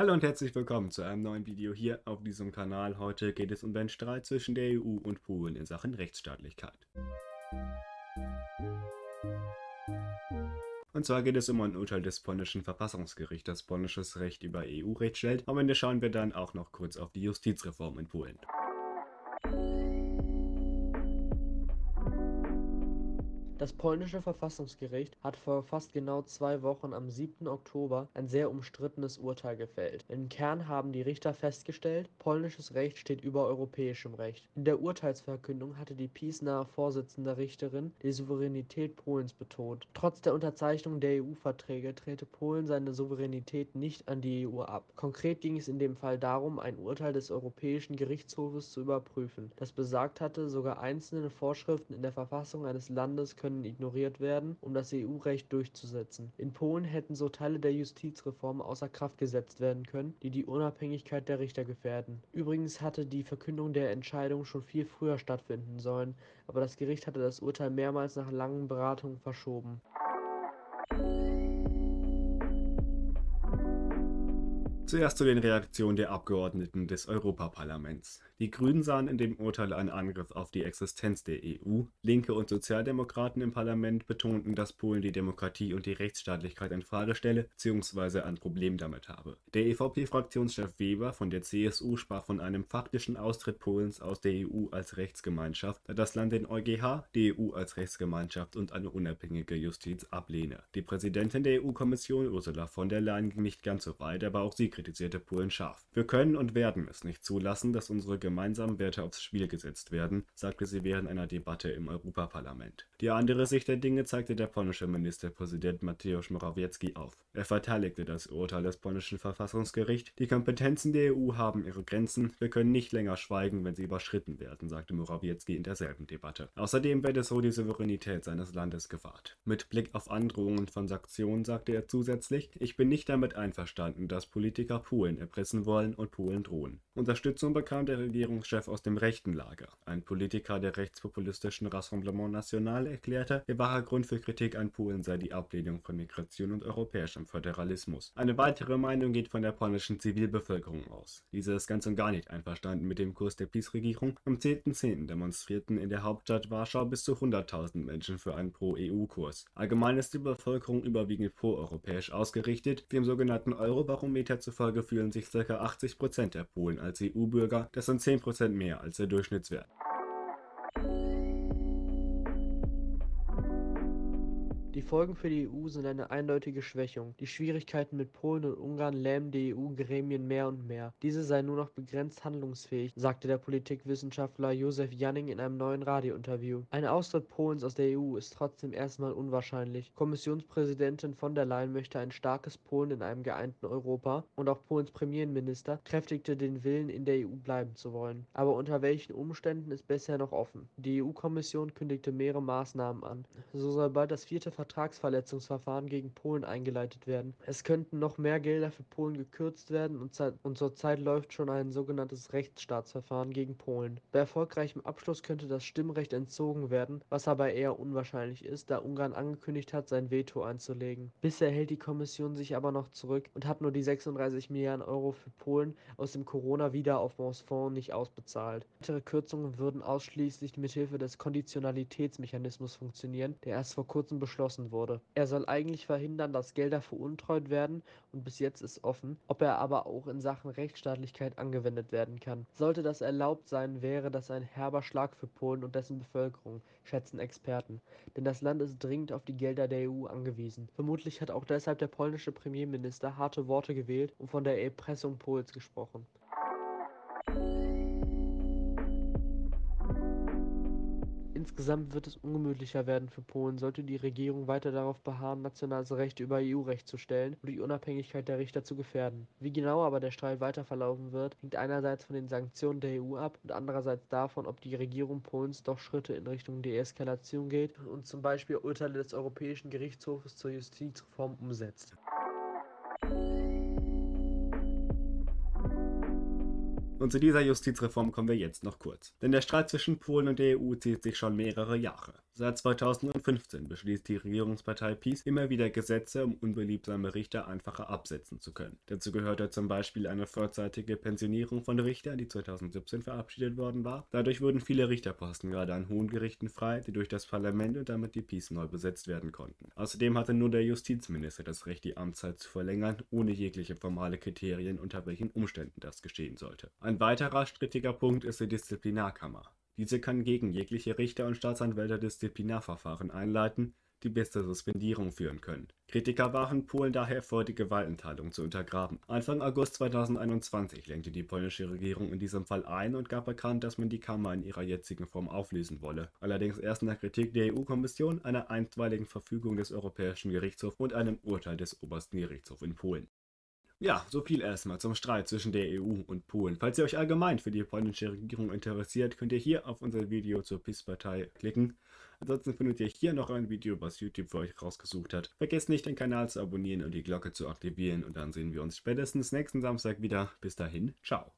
Hallo und herzlich willkommen zu einem neuen Video hier auf diesem Kanal. Heute geht es um den Streit zwischen der EU und Polen in Sachen Rechtsstaatlichkeit. Und zwar geht es um ein Urteil des polnischen Verfassungsgerichts, das polnisches Recht über EU-Recht stellt. Am Ende schauen wir dann auch noch kurz auf die Justizreform in Polen. Das polnische Verfassungsgericht hat vor fast genau zwei Wochen am 7. Oktober ein sehr umstrittenes Urteil gefällt. Im Kern haben die Richter festgestellt, polnisches Recht steht über europäischem Recht. In der Urteilsverkündung hatte die PiS-nahe Vorsitzende Richterin die Souveränität Polens betont. Trotz der Unterzeichnung der EU-Verträge trete Polen seine Souveränität nicht an die EU ab. Konkret ging es in dem Fall darum, ein Urteil des Europäischen Gerichtshofes zu überprüfen, das besagt hatte, sogar einzelne Vorschriften in der Verfassung eines Landes können können ignoriert werden, um das EU-Recht durchzusetzen. In Polen hätten so Teile der Justizreform außer Kraft gesetzt werden können, die die Unabhängigkeit der Richter gefährden. Übrigens hatte die Verkündung der Entscheidung schon viel früher stattfinden sollen, aber das Gericht hatte das Urteil mehrmals nach langen Beratungen verschoben. Zuerst zu den Reaktionen der Abgeordneten des Europaparlaments. Die Grünen sahen in dem Urteil einen Angriff auf die Existenz der EU. Linke und Sozialdemokraten im Parlament betonten, dass Polen die Demokratie und die Rechtsstaatlichkeit in Frage stelle bzw. ein Problem damit habe. Der EVP-Fraktionschef Weber von der CSU sprach von einem faktischen Austritt Polens aus der EU als Rechtsgemeinschaft, da das Land den EuGH, die EU als Rechtsgemeinschaft und eine unabhängige Justiz ablehne. Die Präsidentin der EU-Kommission Ursula von der Leyen ging nicht ganz so weit, aber auch sie kritisierte Polen scharf. Wir können und werden es nicht zulassen, dass unsere gemeinsamen Werte aufs Spiel gesetzt werden, sagte sie während einer Debatte im Europaparlament. Die andere Sicht der Dinge zeigte der polnische Ministerpräsident Mateusz Morawiecki auf. Er verteidigte das Urteil des polnischen Verfassungsgerichts. Die Kompetenzen der EU haben ihre Grenzen. Wir können nicht länger schweigen, wenn sie überschritten werden, sagte Morawiecki in derselben Debatte. Außerdem werde so die Souveränität seines Landes gewahrt. Mit Blick auf Androhungen von Sanktionen sagte er zusätzlich, ich bin nicht damit einverstanden, dass Politiker Polen erpressen wollen und Polen drohen. Unterstützung bekam der Regierungschef aus dem rechten Lager. Ein Politiker der rechtspopulistischen Rassemblement National erklärte, der wahre Grund für Kritik an Polen sei die Ablehnung von Migration und europäischem Föderalismus. Eine weitere Meinung geht von der polnischen Zivilbevölkerung aus. Diese ist ganz und gar nicht einverstanden mit dem Kurs der PiS-Regierung. Am 10.10. .10. demonstrierten in der Hauptstadt Warschau bis zu 100.000 Menschen für einen Pro-EU-Kurs. Allgemein ist die Bevölkerung überwiegend pro-europäisch ausgerichtet, im sogenannten Eurobarometer zu Zufolge fühlen sich ca. 80% der Polen als EU-Bürger, das sind 10% mehr als der Durchschnittswert. Die Folgen für die EU sind eine eindeutige Schwächung. Die Schwierigkeiten mit Polen und Ungarn lähmen die EU-Gremien mehr und mehr. Diese seien nur noch begrenzt handlungsfähig, sagte der Politikwissenschaftler Josef Janning in einem neuen Radiointerview. Ein Austritt Polens aus der EU ist trotzdem erstmal unwahrscheinlich. Kommissionspräsidentin von der Leyen möchte ein starkes Polen in einem geeinten Europa und auch Polens Premierminister kräftigte den Willen, in der EU bleiben zu wollen. Aber unter welchen Umständen ist bisher noch offen. Die EU-Kommission kündigte mehrere Maßnahmen an. So soll bald das vierte Vertrag Vertragsverletzungsverfahren gegen Polen eingeleitet werden. Es könnten noch mehr Gelder für Polen gekürzt werden und, und zurzeit läuft schon ein sogenanntes Rechtsstaatsverfahren gegen Polen. Bei erfolgreichem Abschluss könnte das Stimmrecht entzogen werden, was aber eher unwahrscheinlich ist, da Ungarn angekündigt hat, sein Veto einzulegen. Bisher hält die Kommission sich aber noch zurück und hat nur die 36 Milliarden Euro für Polen aus dem Corona-Wiederaufbaufonds nicht ausbezahlt. Weitere Kürzungen würden ausschließlich mithilfe des Konditionalitätsmechanismus funktionieren, der erst vor kurzem beschlossen beschlossen wurde. Er soll eigentlich verhindern, dass Gelder veruntreut werden und bis jetzt ist offen, ob er aber auch in Sachen Rechtsstaatlichkeit angewendet werden kann. Sollte das erlaubt sein, wäre das ein herber Schlag für Polen und dessen Bevölkerung, schätzen Experten. Denn das Land ist dringend auf die Gelder der EU angewiesen. Vermutlich hat auch deshalb der polnische Premierminister harte Worte gewählt und von der Erpressung Polens gesprochen. Insgesamt wird es ungemütlicher werden für Polen, sollte die Regierung weiter darauf beharren, nationales Recht über EU-Recht zu stellen und die Unabhängigkeit der Richter zu gefährden. Wie genau aber der Streit weiter verlaufen wird, hängt einerseits von den Sanktionen der EU ab und andererseits davon, ob die Regierung Polens doch Schritte in Richtung Deeskalation geht und zum Beispiel Urteile des Europäischen Gerichtshofes zur Justizreform umsetzt. Und zu dieser Justizreform kommen wir jetzt noch kurz. Denn der Streit zwischen Polen und der EU zieht sich schon mehrere Jahre. Seit 2015 beschließt die Regierungspartei PiS immer wieder Gesetze, um unbeliebsame Richter einfacher absetzen zu können. Dazu gehörte zum Beispiel eine vorzeitige Pensionierung von Richtern, die 2017 verabschiedet worden war. Dadurch wurden viele Richterposten gerade an hohen Gerichten frei, die durch das Parlament und damit die PiS neu besetzt werden konnten. Außerdem hatte nur der Justizminister das Recht, die Amtszeit zu verlängern, ohne jegliche formale Kriterien, unter welchen Umständen das geschehen sollte. Ein weiterer strittiger Punkt ist die Disziplinarkammer. Diese kann gegen jegliche Richter und Staatsanwälte Disziplinarverfahren einleiten, die bis zur Suspendierung führen können. Kritiker warfen Polen daher vor, die Gewaltenteilung zu untergraben. Anfang August 2021 lenkte die polnische Regierung in diesem Fall ein und gab bekannt, dass man die Kammer in ihrer jetzigen Form auflösen wolle. Allerdings erst nach Kritik der EU-Kommission, einer einstweiligen Verfügung des Europäischen Gerichtshofs und einem Urteil des Obersten Gerichtshofs in Polen. Ja, so viel erstmal zum Streit zwischen der EU und Polen. Falls ihr euch allgemein für die polnische Regierung interessiert, könnt ihr hier auf unser Video zur PiS-Partei klicken. Ansonsten findet ihr hier noch ein Video, was YouTube für euch rausgesucht hat. Vergesst nicht, den Kanal zu abonnieren und die Glocke zu aktivieren und dann sehen wir uns spätestens nächsten Samstag wieder. Bis dahin, ciao.